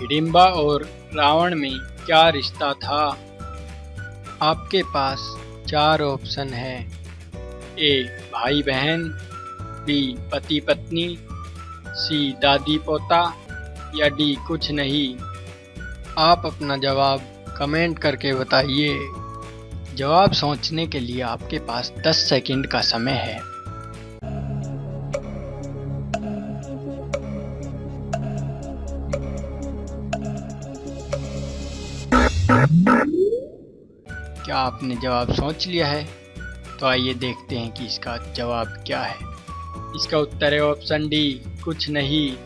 हिडिम्बा और रावण में क्या रिश्ता था? आपके पास चार ऑप्शन है। ए भाई बहन बी पति पत्नी सी दादी पोता या डी, कुछ नहीं। आप अपना जवाब कमेंट करके बताइए। जवाब सोचने के लिए आपके पास 10 सेकंड का समय है। क्या आपने जवाब सोच लिया है? तो आइए देखते हैं कि इसका जवाब क्या है। इसका उत्तर है ऑप्शन डी, कुछ नहीं।